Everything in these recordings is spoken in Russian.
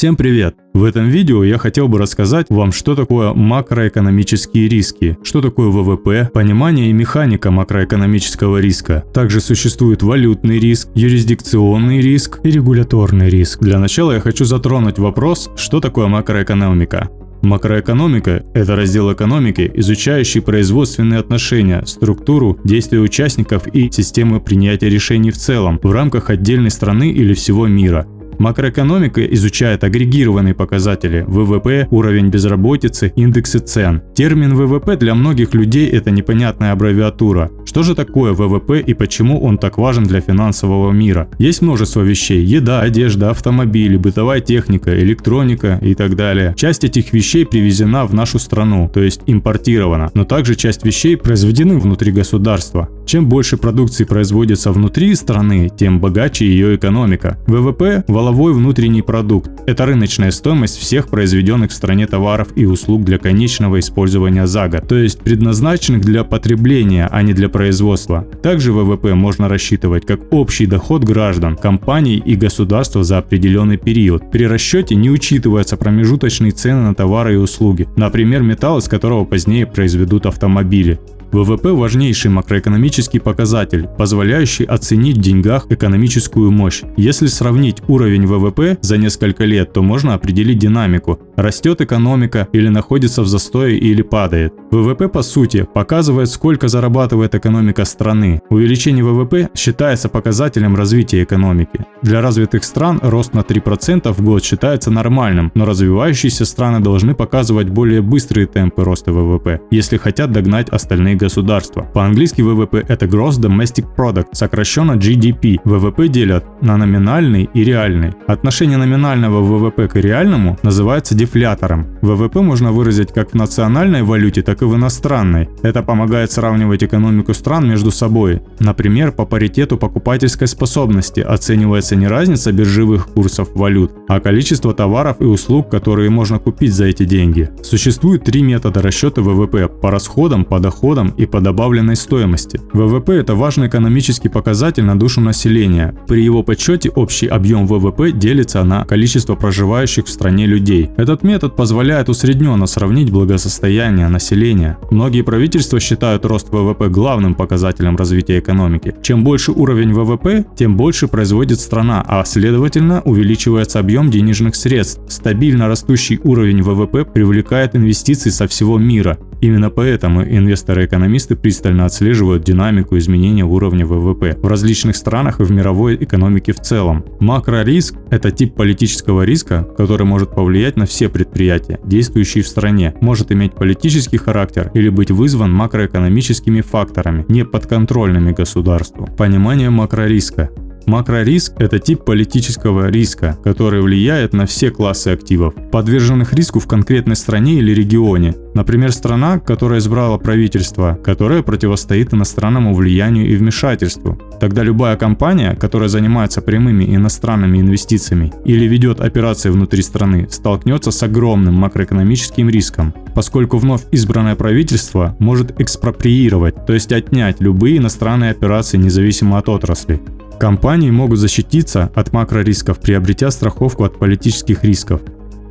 Всем привет! В этом видео я хотел бы рассказать вам, что такое макроэкономические риски, что такое ВВП, понимание и механика макроэкономического риска. Также существует валютный риск, юрисдикционный риск и регуляторный риск. Для начала я хочу затронуть вопрос, что такое макроэкономика. Макроэкономика – это раздел экономики, изучающий производственные отношения, структуру, действия участников и системы принятия решений в целом в рамках отдельной страны или всего мира. Макроэкономика изучает агрегированные показатели – ВВП, уровень безработицы, индексы цен. Термин ВВП для многих людей – это непонятная аббревиатура. Что же такое ВВП и почему он так важен для финансового мира? Есть множество вещей – еда, одежда, автомобили, бытовая техника, электроника и так далее. Часть этих вещей привезена в нашу страну, то есть импортирована, но также часть вещей произведены внутри государства. Чем больше продукции производится внутри страны, тем богаче ее экономика. ВВП – валовой внутренний продукт. Это рыночная стоимость всех произведенных в стране товаров и услуг для конечного использования за год, то есть предназначенных для потребления, а не для производства. Также ВВП можно рассчитывать как общий доход граждан, компаний и государства за определенный период. При расчете не учитываются промежуточные цены на товары и услуги, например металл, из которого позднее произведут автомобили. ВВП – важнейший макроэкономический показатель, позволяющий оценить в деньгах экономическую мощь. Если сравнить уровень ВВП за несколько лет, то можно определить динамику, растет экономика или находится в застое или падает. ВВП по сути показывает, сколько зарабатывает экономика страны. Увеличение ВВП считается показателем развития экономики. Для развитых стран рост на 3% в год считается нормальным, но развивающиеся страны должны показывать более быстрые темпы роста ВВП, если хотят догнать остальные государства. По-английски ВВП это Gross Domestic Product, сокращенно GDP. ВВП делят на номинальный и реальный. Отношение номинального ВВП к реальному называется дефлятором. ВВП можно выразить как в национальной валюте, так и в иностранной. Это помогает сравнивать экономику стран между собой. Например, по паритету покупательской способности оценивается не разница биржевых курсов валют, а количество товаров и услуг, которые можно купить за эти деньги. Существует три метода расчета ВВП по расходам, по доходам и по добавленной стоимости. ВВП – это важный экономический показатель на душу населения. При его подсчете общий объем ВВП делится на количество проживающих в стране людей. Этот метод позволяет усредненно сравнить благосостояние населения. Многие правительства считают рост ВВП главным показателем развития экономики. Чем больше уровень ВВП, тем больше производит страна, а следовательно увеличивается объем денежных средств. Стабильно растущий уровень ВВП привлекает инвестиции со всего мира. Именно поэтому инвесторы-экономисты пристально отслеживают динамику изменения уровня ВВП в различных странах и в мировой экономике в целом. Макрориск – это тип политического риска, который может повлиять на все предприятия, действующие в стране, может иметь политический характер или быть вызван макроэкономическими факторами, не подконтрольными государству. Понимание макрориска Макрориск – это тип политического риска, который влияет на все классы активов, подверженных риску в конкретной стране или регионе. Например, страна, которая избрала правительство, которое противостоит иностранному влиянию и вмешательству. Тогда любая компания, которая занимается прямыми иностранными инвестициями или ведет операции внутри страны, столкнется с огромным макроэкономическим риском, поскольку вновь избранное правительство может экспроприировать, то есть отнять любые иностранные операции независимо от отрасли. Компании могут защититься от макрорисков, приобретя страховку от политических рисков.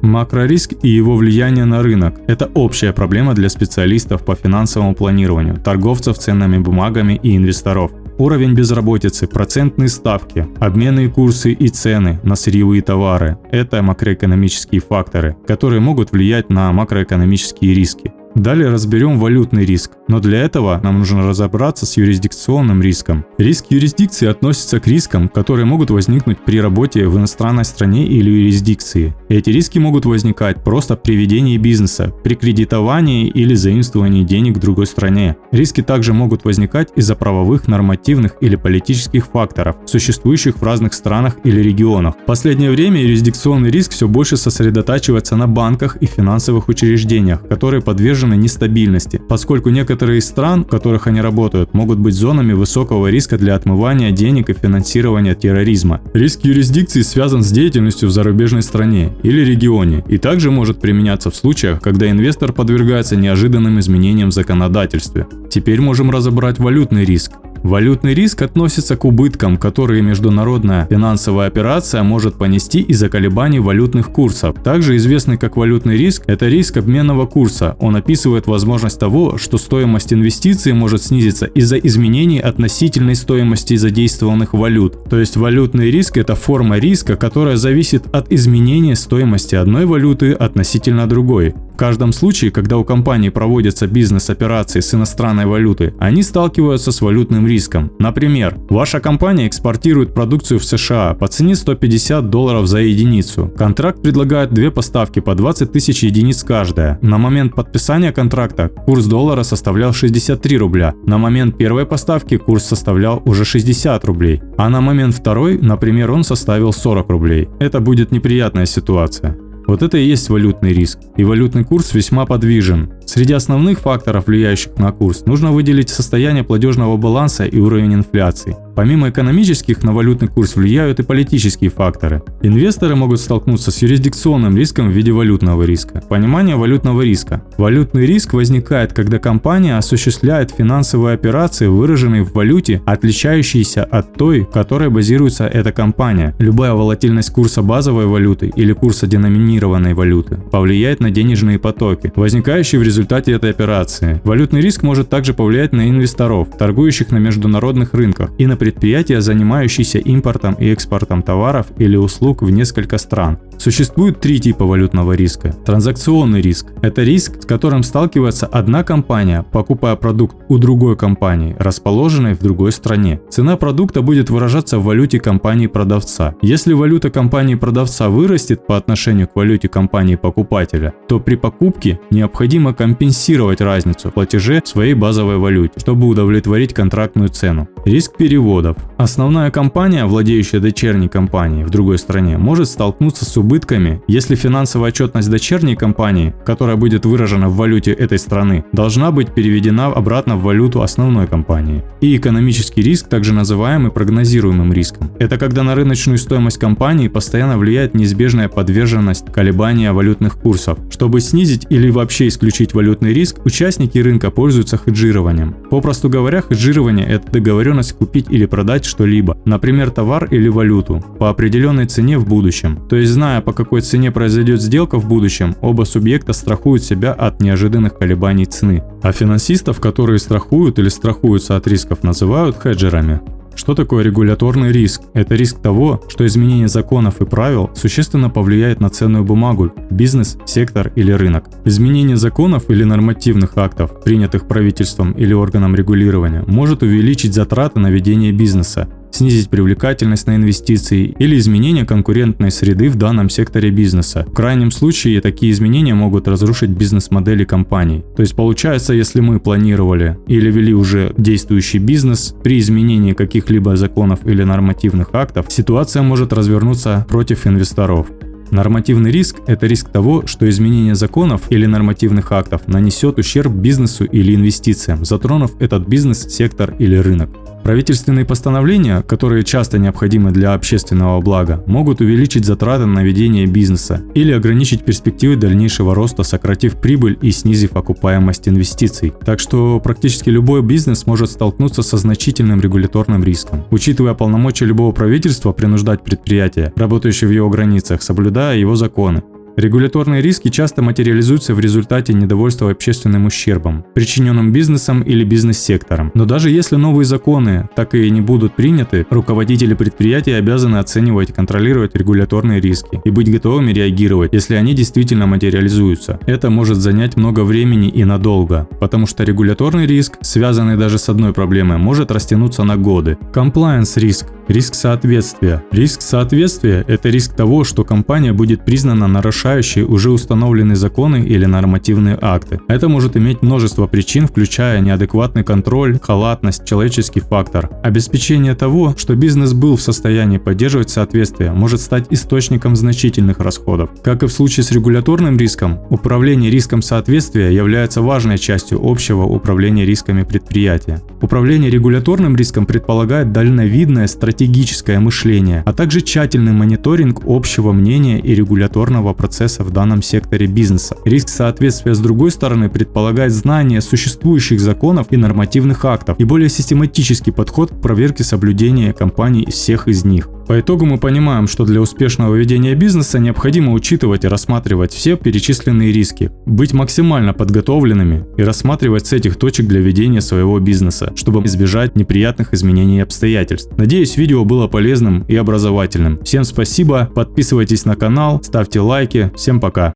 Макрориск и его влияние на рынок – это общая проблема для специалистов по финансовому планированию, торговцев ценными бумагами и инвесторов. Уровень безработицы, процентные ставки, обменные курсы и цены на сырьевые товары – это макроэкономические факторы, которые могут влиять на макроэкономические риски. Далее разберем валютный риск, но для этого нам нужно разобраться с юрисдикционным риском. Риск юрисдикции относится к рискам, которые могут возникнуть при работе в иностранной стране или юрисдикции. Эти риски могут возникать просто при ведении бизнеса, при кредитовании или заимствовании денег в другой стране. Риски также могут возникать из-за правовых, нормативных или политических факторов, существующих в разных странах или регионах. В последнее время юрисдикционный риск все больше сосредотачивается на банках и финансовых учреждениях, которые подвержены подвержены нестабильности, поскольку некоторые из стран, в которых они работают, могут быть зонами высокого риска для отмывания денег и финансирования терроризма. Риск юрисдикции связан с деятельностью в зарубежной стране или регионе и также может применяться в случаях, когда инвестор подвергается неожиданным изменениям в законодательстве. Теперь можем разобрать валютный риск. Валютный риск относится к убыткам, которые международная финансовая операция может понести из-за колебаний валютных курсов. Также известный как валютный риск – это риск обменного курса. Он описывает возможность того, что стоимость инвестиции может снизиться из-за изменений относительной стоимости задействованных валют. То есть валютный риск – это форма риска, которая зависит от изменения стоимости одной валюты относительно другой. В каждом случае, когда у компании проводятся бизнес-операции с иностранной валютой, они сталкиваются с валютным риском. Например, ваша компания экспортирует продукцию в США по цене 150 долларов за единицу. Контракт предлагает две поставки по 20 тысяч единиц каждая. На момент подписания контракта курс доллара составлял 63 рубля. На момент первой поставки курс составлял уже 60 рублей. А на момент второй, например, он составил 40 рублей. Это будет неприятная ситуация. Вот это и есть валютный риск. И валютный курс весьма подвижен. Среди основных факторов, влияющих на курс, нужно выделить состояние платежного баланса и уровень инфляции. Помимо экономических, на валютный курс влияют и политические факторы. Инвесторы могут столкнуться с юрисдикционным риском в виде валютного риска. Понимание валютного риска. Валютный риск возникает, когда компания осуществляет финансовые операции, выраженные в валюте, отличающиеся от той, в которой базируется эта компания. Любая волатильность курса базовой валюты или курса деноминированной валюты повлияет на денежные потоки, возникающие в результате этой операции. Валютный риск может также повлиять на инвесторов, торгующих на международных рынках и на предприятия, занимающиеся импортом и экспортом товаров или услуг в несколько стран. Существует три типа валютного риска. Транзакционный риск – это риск, с которым сталкивается одна компания, покупая продукт у другой компании, расположенной в другой стране. Цена продукта будет выражаться в валюте компании-продавца. Если валюта компании-продавца вырастет по отношению к валюте компании-покупателя, то при покупке необходимо компенсировать разницу в платеже в своей базовой валюте, чтобы удовлетворить контрактную цену. Риск переводов. Основная компания, владеющая дочерней компанией в другой стране, может столкнуться с убытками, если финансовая отчетность дочерней компании, которая будет выражена в валюте этой страны, должна быть переведена обратно в валюту основной компании. И экономический риск, также называемый прогнозируемым риском. Это когда на рыночную стоимость компании постоянно влияет неизбежная подверженность колебания валютных курсов. Чтобы снизить или вообще исключить валютный риск, участники рынка пользуются хеджированием. Попросту говоря, хеджирование – это договоренность купить или продать что-либо, например товар или валюту, по определенной цене в будущем. То есть зная по какой цене произойдет сделка в будущем, оба субъекта страхуют себя от неожиданных колебаний цены. А финансистов, которые страхуют или страхуются от рисков, называют хеджерами. Что такое регуляторный риск? Это риск того, что изменение законов и правил существенно повлияет на ценную бумагу, бизнес, сектор или рынок. Изменение законов или нормативных актов, принятых правительством или органом регулирования, может увеличить затраты на ведение бизнеса, снизить привлекательность на инвестиции или изменение конкурентной среды в данном секторе бизнеса. В крайнем случае такие изменения могут разрушить бизнес-модели компаний. То есть получается, если мы планировали или вели уже действующий бизнес, при изменении каких-либо законов или нормативных актов, ситуация может развернуться против инвесторов. Нормативный риск – это риск того, что изменение законов или нормативных актов нанесет ущерб бизнесу или инвестициям, затронув этот бизнес, сектор или рынок. Правительственные постановления, которые часто необходимы для общественного блага, могут увеличить затраты на ведение бизнеса или ограничить перспективы дальнейшего роста, сократив прибыль и снизив окупаемость инвестиций. Так что практически любой бизнес может столкнуться со значительным регуляторным риском. Учитывая полномочия любого правительства принуждать предприятия, работающие в его границах, соблюдая его законы, Регуляторные риски часто материализуются в результате недовольства общественным ущербом, причиненным бизнесом или бизнес-сектором. Но даже если новые законы так и не будут приняты, руководители предприятий обязаны оценивать и контролировать регуляторные риски и быть готовыми реагировать, если они действительно материализуются. Это может занять много времени и надолго, потому что регуляторный риск, связанный даже с одной проблемой, может растянуться на годы. Compliance риск Риск соответствия. Риск соответствия – это риск того, что компания будет признана нарушающей уже установленные законы или нормативные акты. Это может иметь множество причин, включая неадекватный контроль, халатность, человеческий фактор. Обеспечение того, что бизнес был в состоянии поддерживать соответствие, может стать источником значительных расходов. Как и в случае с регуляторным риском, управление риском соответствия является важной частью общего управления рисками предприятия. Управление регуляторным риском предполагает дальновидное стратегическое мышление, а также тщательный мониторинг общего мнения и регуляторного процесса процесса в данном секторе бизнеса. Риск соответствия с другой стороны предполагает знание существующих законов и нормативных актов и более систематический подход к проверке соблюдения компаний всех из них. По итогу мы понимаем, что для успешного ведения бизнеса необходимо учитывать и рассматривать все перечисленные риски, быть максимально подготовленными и рассматривать с этих точек для ведения своего бизнеса, чтобы избежать неприятных изменений обстоятельств. Надеюсь, видео было полезным и образовательным. Всем спасибо, подписывайтесь на канал, ставьте лайки, всем пока.